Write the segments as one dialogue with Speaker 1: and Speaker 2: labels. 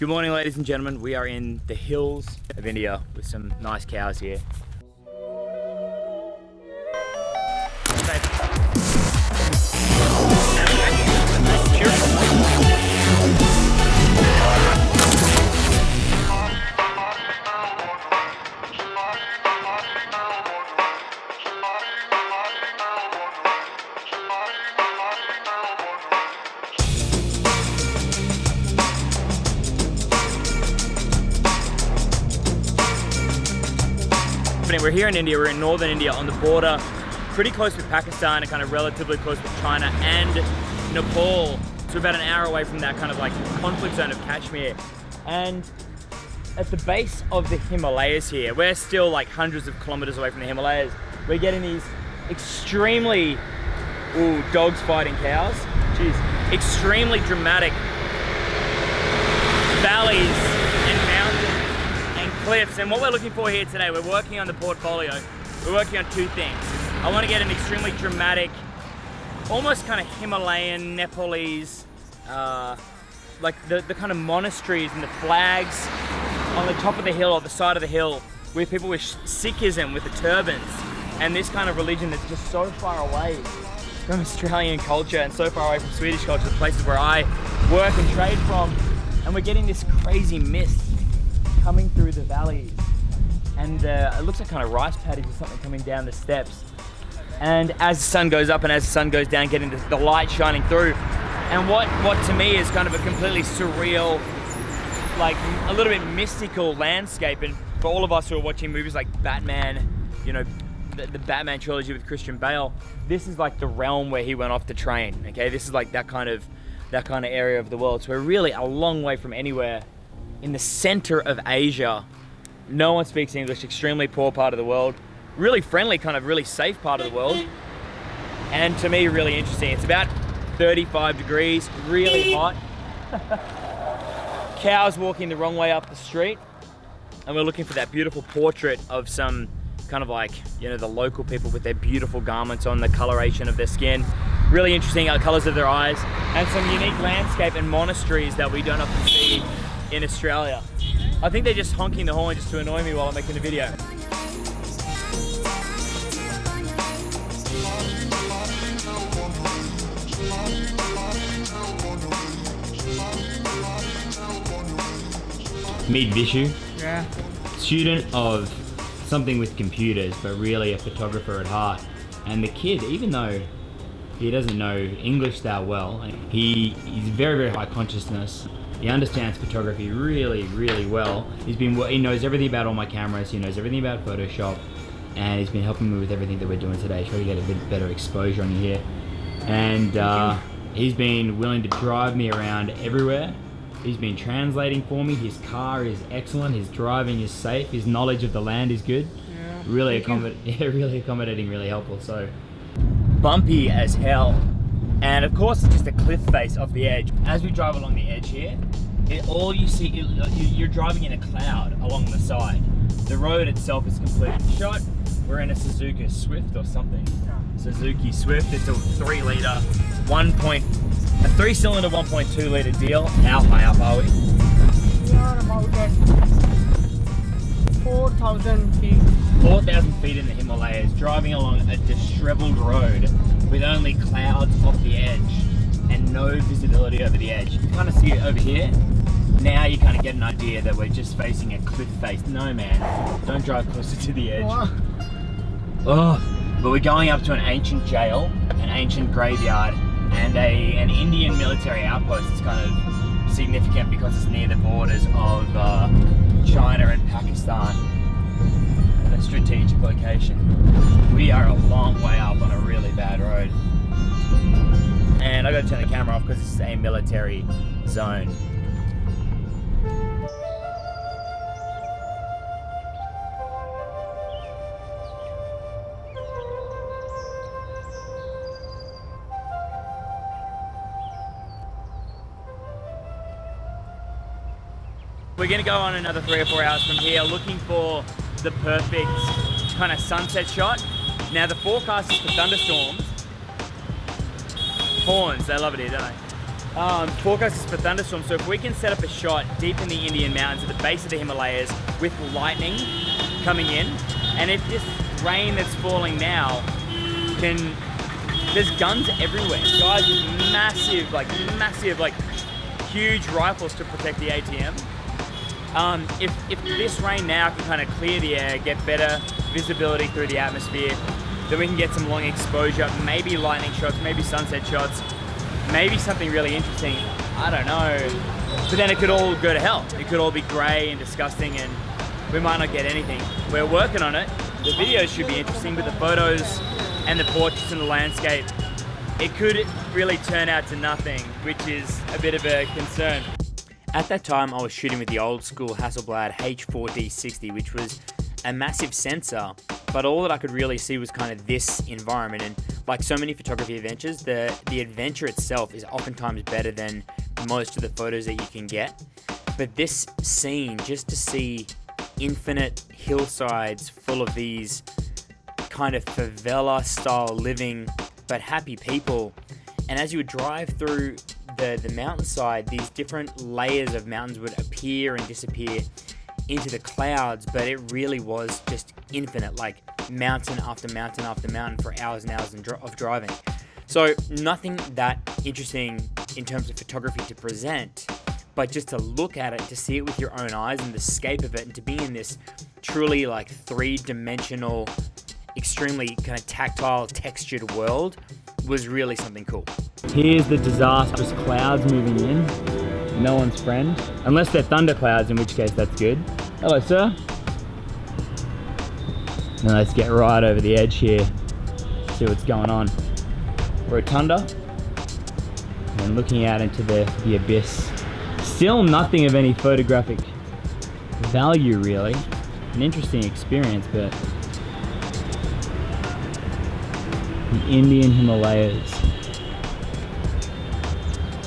Speaker 1: Good morning, ladies and gentlemen. We are in the hills of India with some nice cows here. We're here in India, we're in northern India on the border, pretty close with Pakistan and kind of relatively close with China and Nepal. So about an hour away from that kind of like conflict zone of Kashmir. And at the base of the Himalayas here, we're still like hundreds of kilometers away from the Himalayas. We're getting these extremely, ooh, dogs fighting cows. Jeez, extremely dramatic valleys cliffs. And what we're looking for here today, we're working on the portfolio. We're working on two things. I want to get an extremely dramatic, almost kind of Himalayan, Nepalese, uh, like the, the kind of monasteries and the flags on the top of the hill or the side of the hill with people with Sikhism, with the turbans, and this kind of religion that's just so far away from Australian culture and so far away from Swedish culture, the places where I work and trade from. And we're getting this crazy mist coming through the valleys and uh, it looks like kind of rice paddies or something coming down the steps. And as the sun goes up and as the sun goes down, getting the, the light shining through. And what, what to me is kind of a completely surreal, like a little bit mystical landscape. And for all of us who are watching movies like Batman, you know, the, the, Batman trilogy with Christian Bale, this is like the realm where he went off to train. Okay, this is like that kind of that kind of area of the world. So we're really a long way from anywhere in the center of Asia. No one speaks English, extremely poor part of the world. Really friendly, kind of really safe part of the world. And to me, really interesting. It's about 35 degrees, really hot. Cows walking the wrong way up the street. And we're looking for that beautiful portrait of some kind of like, you know, the local people with their beautiful garments on, the coloration of their skin. Really interesting uh, colors of their eyes. And some unique landscape and monasteries that we don't often see in Australia. I think they're just honking the horn just to annoy me while I'm making the video. Meet Vishu.
Speaker 2: Yeah.
Speaker 1: Student of something with computers, but really a photographer at heart. And the kid, even though he doesn't know English that well, he is very, very high consciousness he understands photography really, really well. He's been, he knows everything about all my cameras. He knows everything about Photoshop, and he's been helping me with everything that we're doing today. Try to get a bit better exposure on you here. And uh, he's been willing to drive me around everywhere. He's been translating for me. His car is excellent. His driving is safe. His knowledge of the land is good. Yeah. Really accommodating. Yeah, really accommodating. Really helpful. So bumpy as hell. And of course, it's just a cliff face off the edge. As we drive along the edge here, it, all you see, it, uh, you're driving in a cloud along the side. The road itself is completely shot. We're in a Suzuki Swift or something. Suzuki Swift, it's a three liter, one point, a three cylinder 1.2 liter deal. How high up are we?
Speaker 2: We are about at 4,000 feet.
Speaker 1: 4,000 feet in the Himalayas, driving along a disheveled road with only clouds off the edge and no visibility over the edge. You kind of see it over here. Now you kind of get an idea that we're just facing a cliff face. No man, don't drive closer to the edge. Oh, but we're going up to an ancient jail, an ancient graveyard, and a an Indian military outpost. It's kind of significant because it's near the borders of uh, China and Pakistan. A strategic location. We are a long way up on a really bad road. And I gotta turn the camera off because this is a military zone. We're gonna go on another three or four hours from here looking for the perfect kind of sunset shot. Now the forecast is for thunderstorms. Horns, they love it here, don't they? um, forecast is for thunderstorms. So if we can set up a shot deep in the Indian mountains at the base of the Himalayas with lightning coming in, and if this rain that's falling now can, there's guns everywhere. Guys with massive, like massive, like huge rifles to protect the ATM. Um, if, if this rain now can kind of clear the air, get better visibility through the atmosphere, then we can get some long exposure, maybe lightning shots, maybe sunset shots, maybe something really interesting. I don't know. But then it could all go to hell. It could all be grey and disgusting and we might not get anything. We're working on it. The videos should be interesting, but the photos and the portraits and the landscape, it could really turn out to nothing, which is a bit of a concern. At that time, I was shooting with the old school Hasselblad H4D60, which was a massive sensor, but all that I could really see was kind of this environment. And like so many photography adventures, the, the adventure itself is oftentimes better than most of the photos that you can get. But this scene, just to see infinite hillsides full of these kind of favela style living, but happy people. And as you would drive through the, the mountainside, these different layers of mountains would appear and disappear into the clouds, but it really was just infinite, like mountain after mountain after mountain for hours and hours of driving. So nothing that interesting in terms of photography to present, but just to look at it, to see it with your own eyes and the scape of it, and to be in this truly like three-dimensional, extremely kind of tactile, textured world was really something cool. Here's the disastrous clouds moving in. No one's friend. Unless they're thunder clouds, in which case that's good. Hello, sir. Now let's get right over the edge here. See what's going on. Rotunda. And looking out into the, the abyss. Still nothing of any photographic value, really. An interesting experience, but the Indian Himalayas.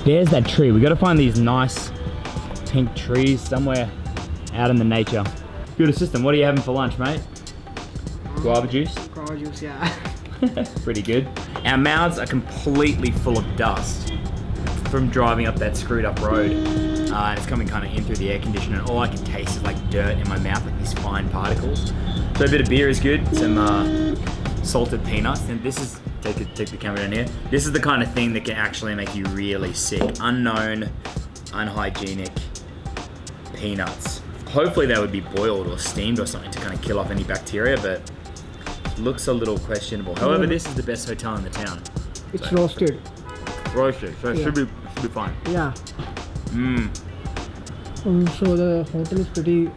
Speaker 1: There's that tree. We got to find these nice pink trees somewhere out in the nature. Good assistant, what are you having for lunch, mate? Guava juice?
Speaker 2: Guava juice, yeah.
Speaker 1: Pretty good. Our mouths are completely full of dust from driving up that screwed up road. Uh, and it's coming kind of in through the air conditioner and all I can taste is like dirt in my mouth, like these fine particles. So a bit of beer is good, some uh, salted peanuts. And this is, take, it, take the camera down here. This is the kind of thing that can actually make you really sick. Unknown, unhygienic peanuts. Hopefully they would be boiled or steamed or something to kind of kill off any bacteria, but looks a little questionable. However, this is the best hotel in the town.
Speaker 2: It's so. roasted.
Speaker 1: Roasted, so it yeah. should be should be fine.
Speaker 2: Yeah.
Speaker 1: Mmm.
Speaker 2: Um, so the hotel is pretty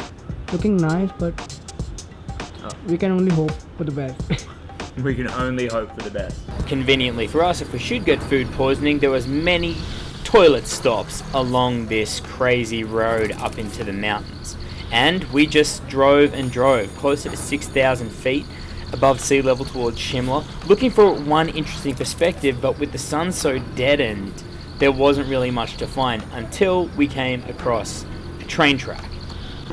Speaker 2: looking nice, but oh. we can only hope for the best.
Speaker 1: we can only hope for the best. Conveniently for us, if we should get food poisoning, there was many toilet stops along this crazy road up into the mountains. And we just drove and drove closer to 6,000 feet above sea level towards Shimla, looking for one interesting perspective, but with the sun so deadened, there wasn't really much to find until we came across a train track.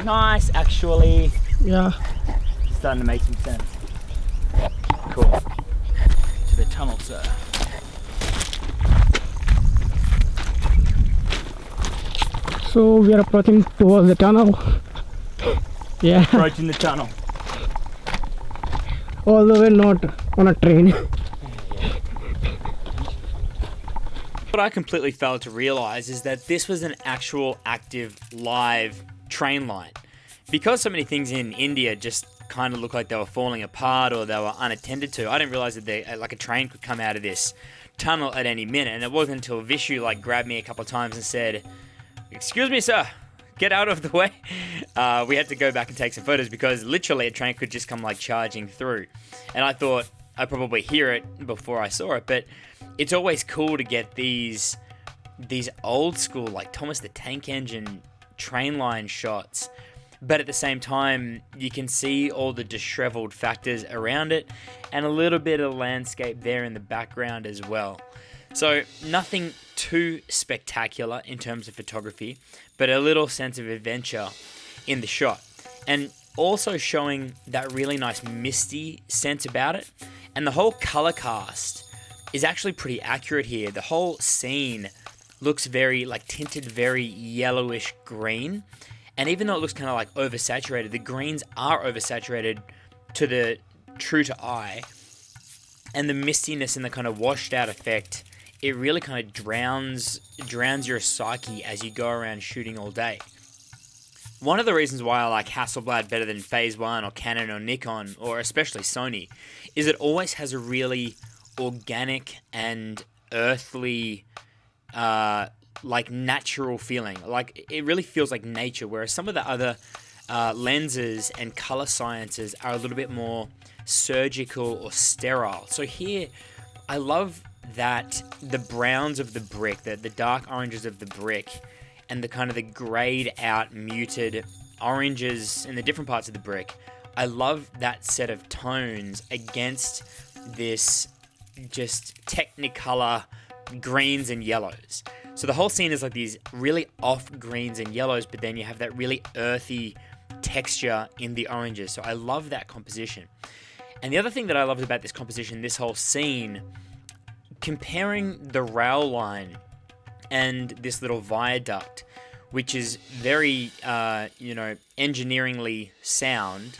Speaker 1: Nice, actually.
Speaker 2: Yeah.
Speaker 1: Starting to make some sense. Cool. To the tunnel, sir.
Speaker 2: So we are approaching towards the tunnel. Yeah.
Speaker 1: Approaching the tunnel.
Speaker 2: Although we're not on a train.
Speaker 1: What I completely failed to realize is that this was an actual active live train line. Because so many things in India just kind of looked like they were falling apart or they were unattended to. I didn't realize that they, uh, like a train could come out of this tunnel at any minute. And it wasn't until Vishu like grabbed me a couple of times and said, "Excuse me, sir, get out of the way." Uh, we had to go back and take some photos because literally a train could just come like charging through. And I thought I'd probably hear it before I saw it, but it's always cool to get these these old school like Thomas the Tank Engine train line shots but at the same time, you can see all the disheveled factors around it and a little bit of landscape there in the background as well. So, nothing too spectacular in terms of photography, but a little sense of adventure in the shot. And also showing that really nice misty sense about it. And the whole color cast is actually pretty accurate here. The whole scene looks very like tinted very yellowish green. And even though it looks kind of like oversaturated, the greens are oversaturated to the true to eye. And the mistiness and the kind of washed out effect, it really kind of drowns drowns your psyche as you go around shooting all day. One of the reasons why I like Hasselblad better than Phase 1 or Canon or Nikon or especially Sony is it always has a really organic and earthly uh, like natural feeling. Like it really feels like nature. Whereas some of the other uh, lenses and color sciences are a little bit more surgical or sterile. So here, I love that the browns of the brick, the, the dark oranges of the brick, and the kind of the grayed out muted oranges in the different parts of the brick. I love that set of tones against this just technicolor greens and yellows. So the whole scene is like these really off greens and yellows, but then you have that really earthy texture in the oranges. So I love that composition. And the other thing that I loved about this composition, this whole scene, comparing the rail line and this little viaduct, which is very, uh, you know, engineeringly sound.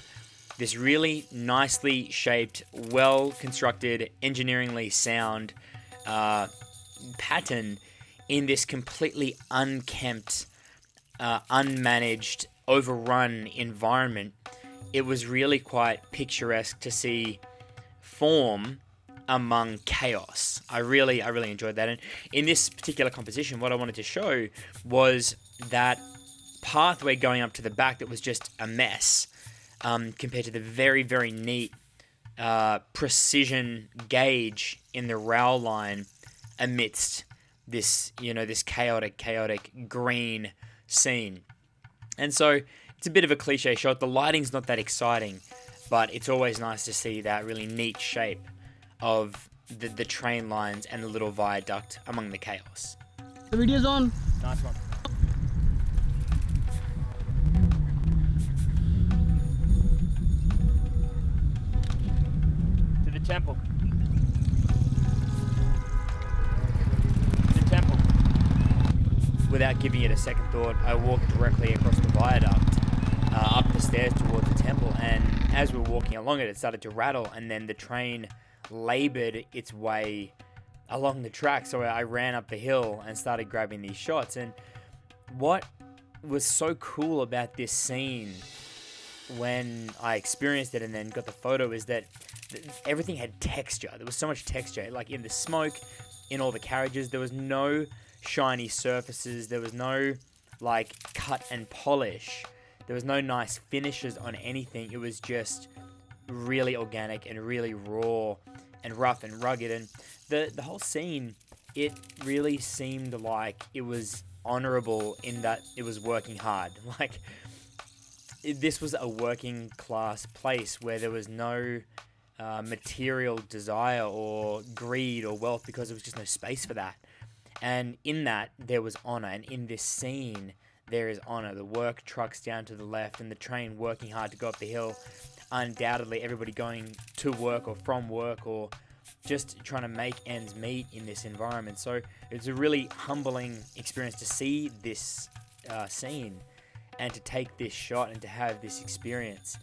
Speaker 1: This really nicely shaped, well constructed, engineeringly sound uh, pattern in this completely unkempt, uh, unmanaged, overrun environment, it was really quite picturesque to see form among chaos. I really, I really enjoyed that. And in this particular composition, what I wanted to show was that pathway going up to the back that was just a mess um, compared to the very, very neat uh, precision gauge in the rail line amidst this, you know, this chaotic, chaotic green scene. And so it's a bit of a cliche shot. The lighting's not that exciting, but it's always nice to see that really neat shape of the, the train lines and the little viaduct among the chaos.
Speaker 2: The video's on.
Speaker 1: Nice one. To the temple. To The temple. Without giving it a second thought, I walked directly across the viaduct, uh, up the stairs towards the temple, and as we were walking along it, it started to rattle, and then the train labored its way along the track. So I ran up the hill and started grabbing these shots. And what was so cool about this scene when I experienced it and then got the photo is that everything had texture. There was so much texture, like in the smoke, in all the carriages. There was no shiny surfaces. There was no like cut and polish. There was no nice finishes on anything. It was just really organic and really raw and rough and rugged. And the the whole scene, it really seemed like it was honorable in that it was working hard. Like this was a working class place where there was no uh, material desire or greed or wealth because there was just no space for that. And in that there was honor, and in this scene there is honor. The work trucks down to the left, and the train working hard to go up the hill. Undoubtedly, everybody going to work or from work or just trying to make ends meet in this environment. So it's a really humbling experience to see this uh, scene and to take this shot and to have this experience.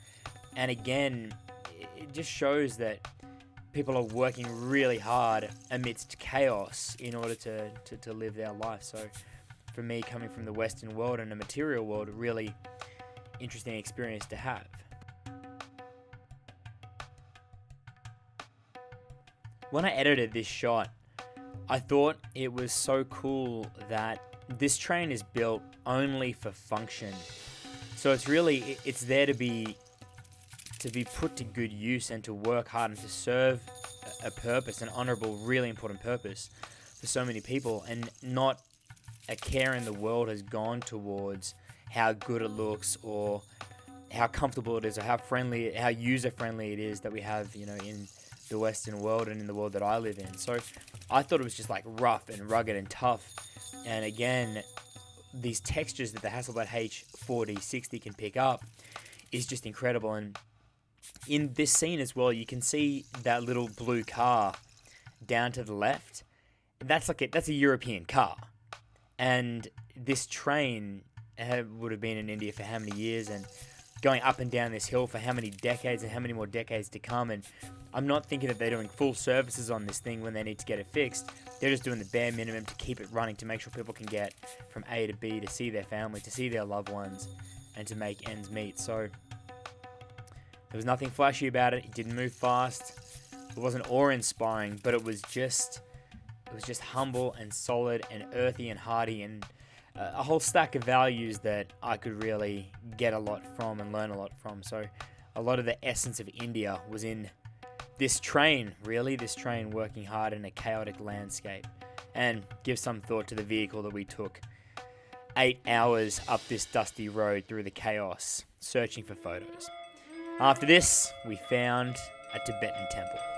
Speaker 1: And again, it just shows that people are working really hard amidst chaos in order to, to, to live their life. So for me, coming from the Western world and a material world, really interesting experience to have. When I edited this shot, I thought it was so cool that this train is built only for function. So it's really it's there to be to be put to good use and to work hard and to serve a purpose, an honorable, really important purpose for so many people, and not a care in the world has gone towards how good it looks or how comfortable it is or how friendly, how user friendly it is that we have, you know, in the Western world and in the world that I live in. So I thought it was just like rough and rugged and tough. And again, these textures that the Hasselblad H4D60 can pick up is just incredible. And in this scene as well, you can see that little blue car down to the left. That's like a, that's a European car. And this train would have been in India for how many years and going up and down this hill for how many decades and how many more decades to come. And I'm not thinking that they're doing full services on this thing when they need to get it fixed. They're just doing the bare minimum to keep it running, to make sure people can get from A to B, to see their family, to see their loved ones, and to make ends meet. So there was nothing flashy about it. It didn't move fast. It wasn't awe-inspiring, but it was just it was just humble and solid and earthy and hearty and a whole stack of values that I could really get a lot from and learn a lot from. So a lot of the essence of India was in this train, really, this train working hard in a chaotic landscape. And give some thought to the vehicle that we took eight hours up this dusty road through the chaos, searching for photos. After this, we found a Tibetan temple.